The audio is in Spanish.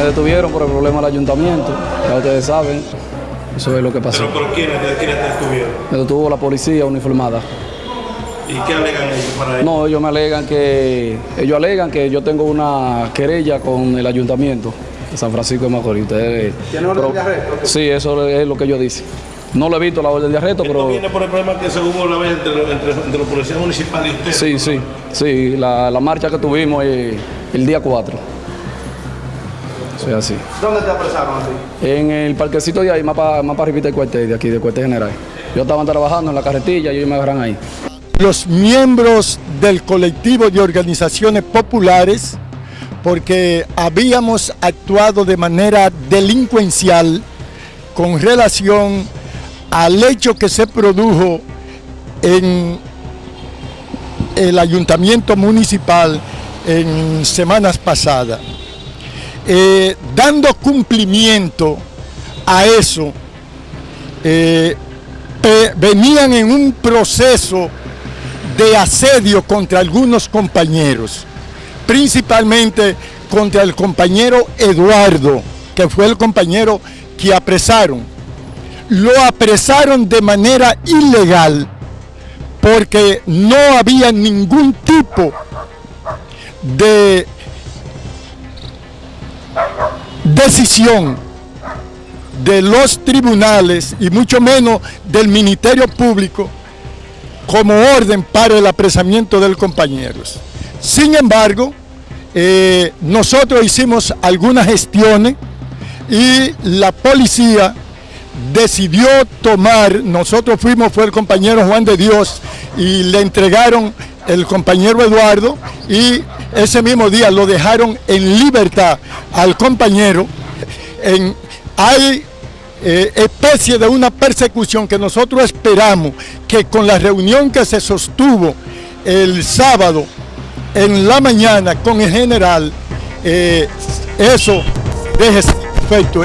Me detuvieron por el problema del ayuntamiento, ya ustedes saben, eso es lo que pasó. ¿Pero por quiénes, quiénes te detuvieron? Me detuvo la policía uniformada. ¿Y qué alegan ellos para eso? No, ellos me alegan que, ellos alegan que yo tengo una querella con el ayuntamiento de San Francisco de Macorís. Ustedes- ¿Tiene orden pero- de arresto? Sí, eso es lo que ellos dicen. No lo he visto la orden de arresto, Esto pero viene por el problema que se hubo una vez entre, los- entre, entre los policías municipales y ustedes. sí, sí, sí, la, la marcha que tuvimos eh, el día 4. Eso es así. ¿Dónde te apresaron a ti? En el parquecito de ahí, más para más pa arribita del cuartel de aquí, del cuartel general. Yo estaba trabajando en la carretilla y ellos me agarran ahí. los miembros del colectivo de organizaciones populares porque habíamos actuado de manera delincuencial con relación al hecho que se produjo en el ayuntamiento municipal en semanas pasadas. Eh, dando cumplimiento a eso, eh, venían en un proceso de asedio contra algunos compañeros, principalmente contra el compañero Eduardo, que fue el compañero que apresaron. Lo apresaron de manera ilegal porque no había ningún tipo de decisión de los tribunales y mucho menos del Ministerio Público como orden para el apresamiento del compañero. Sin embargo, eh, nosotros hicimos algunas gestiones y la policía decidió tomar, nosotros fuimos, fue el compañero Juan de Dios y le entregaron el compañero Eduardo y ese mismo día lo dejaron en libertad al compañero. Hay eh, especie de una persecución que nosotros esperamos que con la reunión que se sostuvo el sábado en la mañana con el general, eh, eso deje efecto.